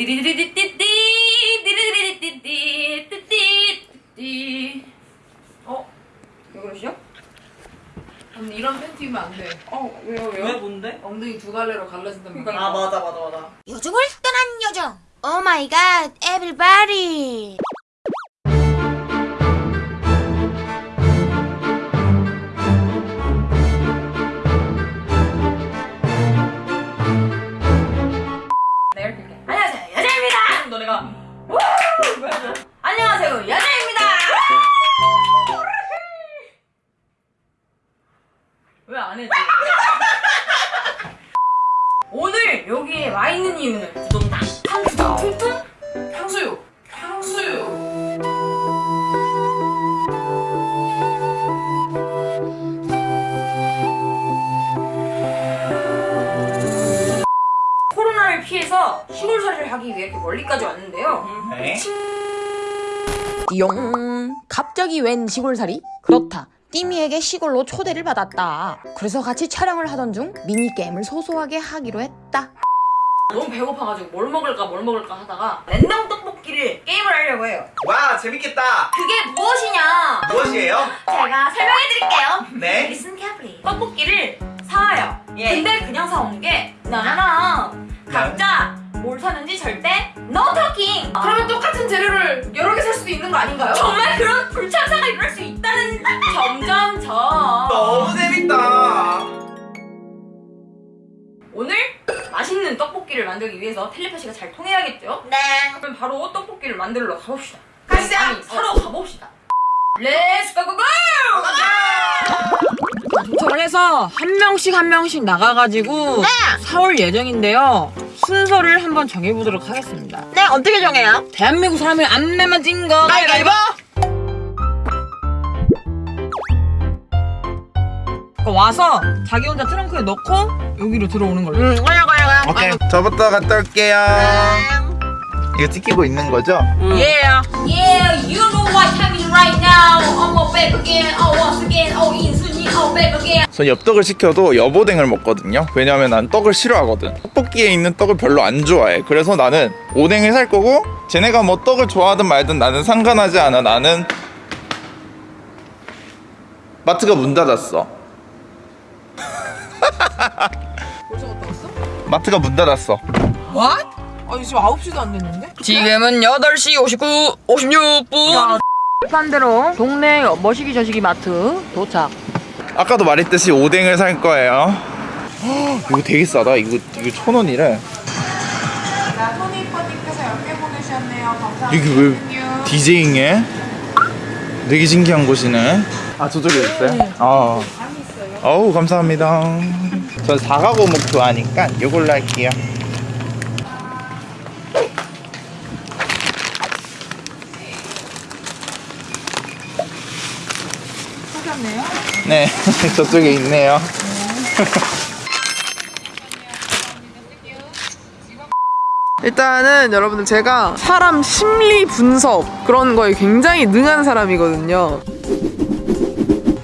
디리디리디띠띠 디리디리디띠띠띠띠 어? 왜 그러시죠? 언니 이런 팬티 입으면 안 돼. 어 왜요 왜요? 왜 뭔데? 엉덩이 두 갈래로 갈라진다니까. 아 맞아 맞아 맞아 요정을 떠난 요정. Oh my god, everybody. 용. 갑자기 웬 시골살이? 그렇다. 띠미에게 시골로 초대를 받았다. 그래서 같이 촬영을 하던 중 미니게임을 소소하게 하기로 했다. 너무 배고파가지고 뭘 먹을까 뭘 먹을까 하다가 랜덤 떡볶이를 게임을 하려고 해요. 와 재밌겠다. 그게 무엇이냐? 무엇이에요? 제가 설명해드릴게요. 네. Listen carefully. 떡볶이를 사와요. 예. 근데 그냥 사오는 게 나나나. 각자 뭘 사는지 절대 no talking. 그러면 똑같은 재료를 여러 개 살 수도 있는 거 아닌가요? 정말 그런 불참사가 일어날 수 있다는 점점 점. 너무 재밌다 오늘 맛있는 떡볶이를 만들기 위해서 텔레파시가 잘 통해야겠죠? 네. 그럼 바로 떡볶이를 만들러 가봅시다. 가시죠. 아니, 사러 가봅시다. Let's go go go! 도착을 해서 한 명씩 한 명씩 나가가지고 사올 예정인데요 순서를 한번 정해보도록 하겠습니다 네, 어떻게 정해요? 대한민국 사람을 안 내면 진 거 가위바위보! 와서 자기 혼자 트렁크에 넣고 여기로 들어오는 걸로 응, 가요, 가요, 가요. 오케이 저부터 갔다 올게요 이거 찍히고 있는 거죠? 예 Yeah, you know what time is right now. 전 엽떡을 시켜도 여보댕을 먹거든요. 왜냐면 난 떡을 싫어하거든. 떡볶이에 있는 떡을 별로 안 좋아해. 그래서 나는 오뎅을 살 거고 쟤네가 뭐 떡을 좋아하든 말든 나는 상관하지 않아. 나는 마트가 문 닫았어. 벌써 갔다 왔어? 마트가 문 닫았어. What? 아니 지금 9시도 안 됐는데? 지금은 8시 59, 56분. 반대로 동네 머시기 저시기 마트 도착 아까도 말했듯이 오뎅을 살 거예요 헉, 이거 되게 싸다 이거 이거 천 원이래 자, 토니퍼님께서 10개 보내주셨네요. 감사합니다. 이게 왜 디제잉해? 되게 신기한 곳이네. 아 저쪽에 있어요? 아. 어우 감사합니다. 전 사과고목 좋아하니까 이걸로 할게요. 네, 저쪽에 있네요. 일단은 여러분들 제가 사람 심리 분석 그런 거에 굉장히 능한 사람이거든요.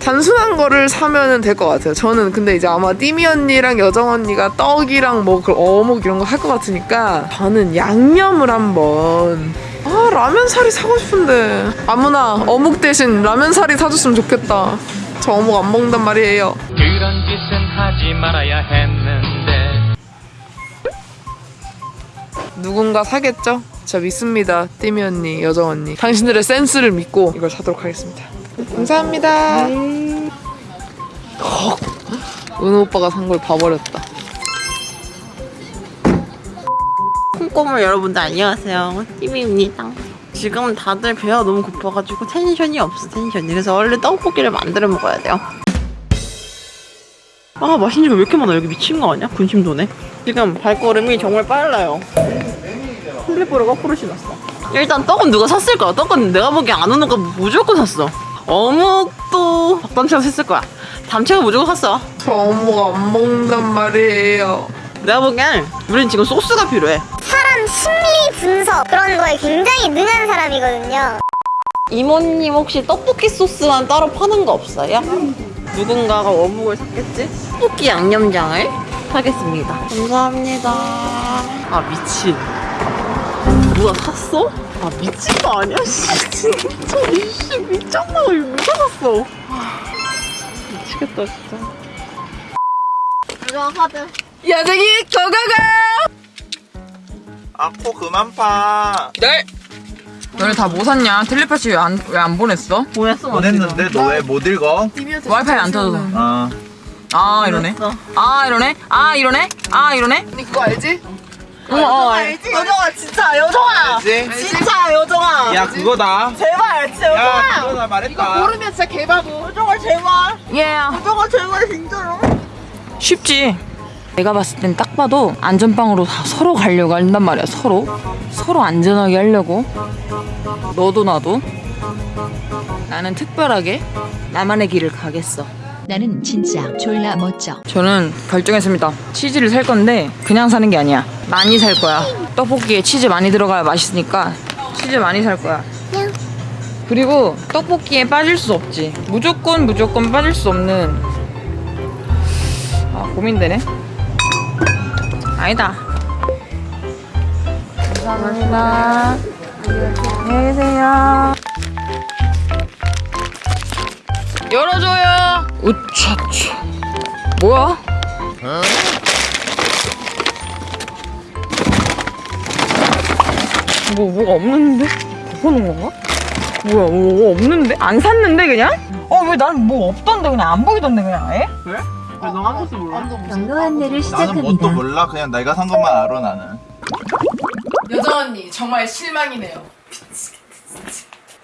단순한 거를 사면은 될것 같아요. 저는 근데 이제 아마 띠미 언니랑 여정 언니가 떡이랑 뭐 그 어묵 이런 거 할 것 같으니까 저는 양념을 한번 아 라면 사리 사고 싶은데 아무나 어묵 대신 라면 사리 사줬으면 좋겠다. 저 어묵 안 먹는단 말이에요. 그런 짓은 하지 말아야 했는데 누군가 사겠죠? 저 믿습니다. 띠미 언니, 여정 언니. 당신들의 센스를 믿고 이걸 사도록 하겠습니다. 감사합니다. 헉, 은호 오빠가 산 걸 봐버렸다. 콩고물 여러분들 안녕하세요 띠미입니다 지금 다들 배가 너무 고파가지고 텐션이 없어 텐션이. 그래서 원래 떡볶이를 만들어 먹어야 돼요. 아 맛있는 거왜 이렇게 많아? 여기 미친 거 아니야? 군침 도네. 지금 발걸음이 정말 빨라요. 슬리퍼를 거꾸로 신었어. 일단 떡은 누가 샀을 거야? 떡은 내가 보기엔 안 오는 거 무조건 샀어. 어묵도 박담채가 샀을 거야. 담채가 무조건 샀어. 저 어묵 안 먹는단 말이에요. 내가 보기엔 우린 지금 소스가 필요해 심리 분석 그런 거에 굉장히 능한 사람이거든요. 이모님 혹시 떡볶이 소스만 따로 파는 거 없어요? 누군가가 어묵을 샀겠지? 떡볶이 양념장을 사겠습니다. 감사합니다. 아 미친. 누가 샀어? 아 미친 거 아니야? 씨 진짜 이씨 미쳤나 이거 누가 샀어? 아, 미치겠다 진짜 야생이 고고고! 아 코 그만 파 네. 너네 다 뭐 샀냐? 텔레파시 왜 안 왜 안 보냈어? 보냈어 보냈는데 너 왜 못 읽어? 와이파이 안 터져서. 아 아 이러네. 아 이러네. 아 이러네. 아 이러네. 니 그거 알지? 어, 어 알지? 여정아 진짜 여정아 알지? 진짜 여정아 야 그거다 제발 진짜 야 여정아 그거다 말했다 모르면 진짜 개바보. 여정아 제발 예. 여정아 제발 진짜로 쉽지. 내가 봤을 땐 딱 봐도 안전빵으로 다 서로 가려고 한단 말이야. 서로. 서로 안전하게 하려고. 너도 나도. 나는 특별하게 나만의 길을 가겠어. 나는 진짜 졸라 멋져. 저는 결정했습니다. 치즈를 살 건데 그냥 사는 게 아니야. 많이 살 거야. 떡볶이에 치즈 많이 들어가야 맛있으니까 치즈 많이 살 거야. 그리고 떡볶이에 빠질 수 없지. 무조건 무조건 빠질 수 없는. 아 고민되네. 아니다. 감사합니다. 안녕히 계세요. 열어줘요. 우차차. 뭐야? 뭐 뭐가 없는데? 덮어놓은 건가? 뭐야 뭐, 뭐 없는데? 안 샀는데 그냥? 어 왜 난 뭐 없던데 그냥 안 보이던데 그냥 아예? 너한 모습 몰라? 경로 안내를 나는 뭣도 몰라 그냥 내가 산 것만 알아 나는 여정 언니 정말 실망이네요.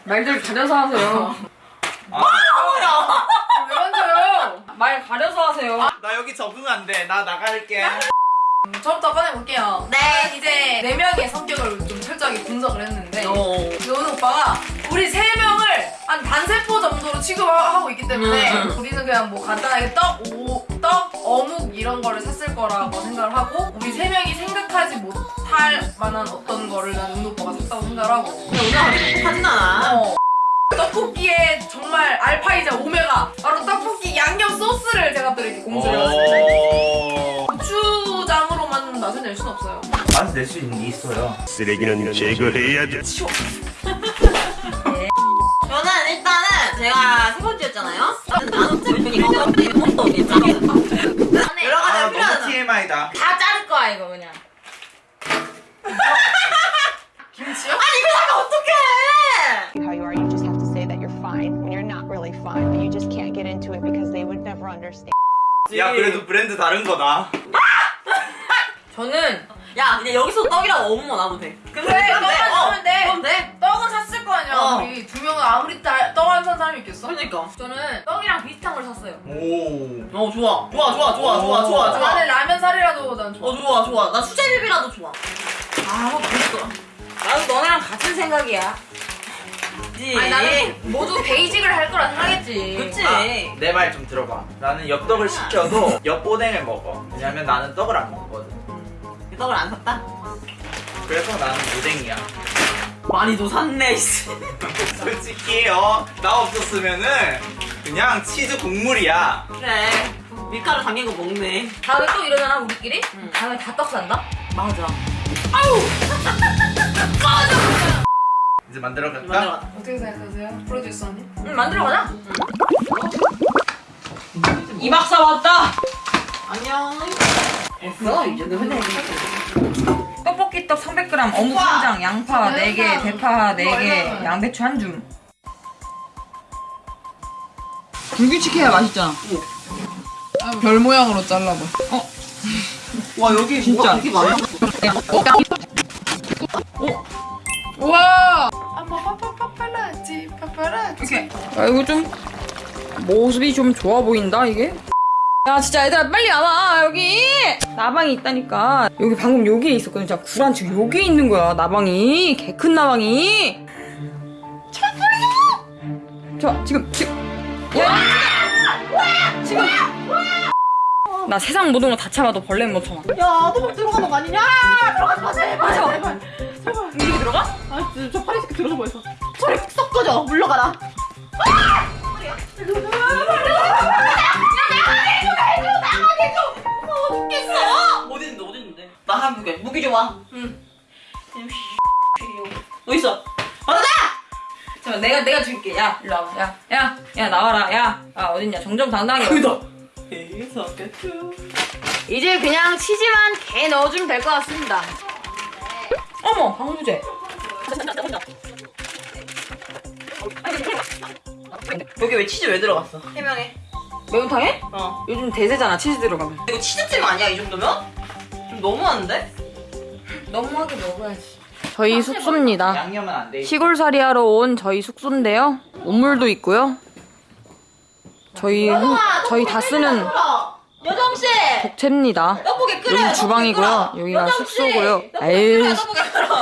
말들 가려서 하세요. 왜 만져요? 말 가려서 하세요. 나 여기 적응 안돼나 나갈게 저부터 꺼내볼게요. 네, 이제 네 명의 성격을 좀 철저하게 분석을 했는데 어. 요은 오빠가 우리 세 명을 한 단세포 정도로 취급하고 있기 때문에 음, 우리는 그냥 뭐 간단하게 떡, 오, 떡, 어묵 이런 거를 샀을 거라고 생각을 하고 우리 세 명이 생각하지 못할 만한 어떤 거를 난 은 오빠가 샀다고 생각을 하고. 근데 오늘 어. 떡볶이에 정말 알파이자 오메가 바로 떡볶이 양념 소스를 제가 또 이렇게 공수를 해봤습니다. 어... 고추장으로 만 맛을 낼 수는 없어요. 맛을 낼 수 있어요. 쓰레기는 제거해야 돼. 저는 일단은 제가 세 번째였잖아요. 나는 fine, but you just can't get into it because they would never understand. 야 그래도 브랜드 다른 거다 저는 야 그냥 여기서 떡이랑 어묵만 하면 돼 그래, 떡만 사면 돼. 그럼 돼 떡은 샀을 거 아니야. 어. 우리 두 명은 아무리 떡안산 사람이 있겠어? 그러니까 저는 떡이랑 비슷한 걸 샀어요. 오 어 좋아 좋아 좋아 좋아 좋아 좋아 좋아 나는 라면 사리라도 난 좋아. 어 좋아 좋아 나 수제비비라도 좋아 아 맛있어 나도 너네랑 같은 생각이야. 그치 아니 나는 모두 베이직을 할 거라 생각했지. 그치 내말 좀 들어봐. 나는 엽떡을 시켜도 엽보댕을 먹어. 왜냐면 나는 떡을 안 먹거든. 떡을 안 샀다? 그래서 나는 무댕이야. 많이 도 샀네 솔직히 어, 나 없었으면은 그냥 치즈 국물이야. 그래 밀가루 담긴 거 먹네 다음에 또 이러잖아 우리끼리? 응. 다음에 다 떡 산다? 맞아 이제 만들어 갈까? 만들어 어떻게 생각하세요? 프로듀서 언니? 응 만들어 가자. 이 박사 왔다. 안녕 됐어 이 정도면 떡볶이 떡 300g, 어묵 한 장, 양파 4개, 대파 4개, 양배추 한 줌. 불규칙해야 맛있잖아. 별 모양으로 잘라봐. 와 여기 진짜. 되게 많아 우와! 이렇게. 아 이거 좀 모습이 좀 좋아 보인다 이게. 야 진짜 얘들아 빨리 와봐. 여기. 나방이 있다니까. 여기 방금 여기에 있었거든. 진짜 구란치 여기에 있는 거야 나방이. 개 큰 나방이. 빨리 저 지금 지금 야 지금. 나 세상 모든 거 다 참아도 벌레는 못 참아. 야 너무 들어가는 거 아니냐? 들어가지 마 제발 들어서 보였어. 저리 쏙 꺼져. 물러가라. 나한 무게 무기 좋아. 응. 있어. 받아! 잠깐 내가 내가 줄게. 야 일로 와봐. 야야 야 나와라. 야, 아 어딨냐? 정정당당하게. 끝. 이제 그냥 치즈만 개 넣어주면 될 것 같습니다. 어머 방부제. 여기 왜 치즈 왜 들어갔어? 해명해. 매운탕에? 어. 요즘 대세잖아 치즈 들어가면. 이거 치즈찜 아니야 이 정도면? 좀 너무한데? 너무하게 먹어야지. 저희 숙소입니다. 양념은 안 돼. 시골살이 하러 온 저희 숙소인데요. 온물도 있고요. 저희 혼- 저희 다 쓰는 여정 씨. 복채입니다. 떡볶이 끓여. 여기 주방이고요. 여기가 숙소고요. 에휴.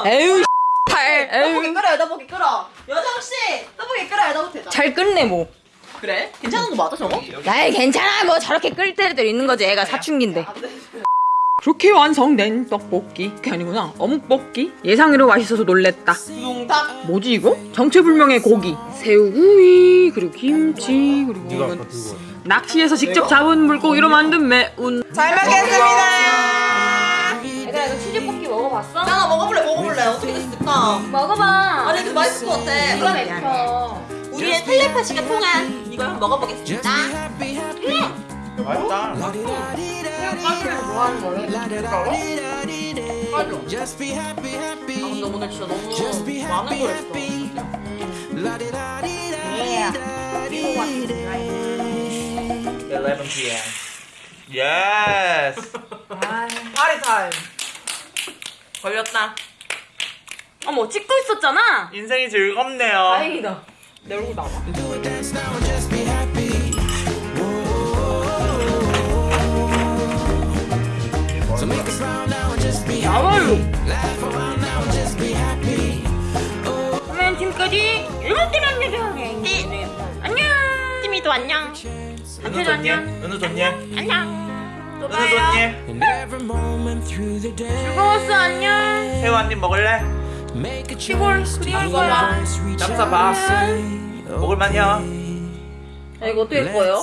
에휴, 팔, 떡볶이. 끓여요 떡볶이 끓여. 여정 씨 떡볶이 끓여요 떡볶이. 잘 끝내 뭐. 그래? 괜찮은 거 맞아 저거? 야이 괜찮아 뭐 저렇게 끓 때도 있는 거지 애가 사춘기인데 그렇게 완성된 떡볶이 그게 아니구나 어묵볶이 예상외로 맛있어서 놀랬다 둥탁. 뭐지 이거? 정체불명의 고기 새우구이 그리고 김치 그리고 이건 낚시해서 직접 잡은 물고기로 만든 매운 잘 먹겠습니다. 먹어봤어? 나 먹어볼래 먹어볼래 어떻게 됐을까? 먹어봐 아니 근데 맛있을 것 같아. 이거 맵혀 우리의 텔레파시가 통한 이걸 한번 먹어보겠습니다. 맛있다. 좋아하는 거예요? 아 근데 오늘 진짜 너무 많은 걸 했어. 11 p.m. Yes. 파리 타임. 걸렸다. 어머 찍고 있었잖아 인생이 즐겁네요. 다행이다 내 얼굴 나와 그러면 지금까지 일곱 개만 내려가게 안녕 팀이도 안녕. 은우 좋니? 은우 좋니? 안녕. 또 봐요. 즐거웠어 안녕 새우 한 입 먹을래? 시골 그리울 거야 짬싸 봐. 먹을만요. 야 이거 어떻게 할 거예요?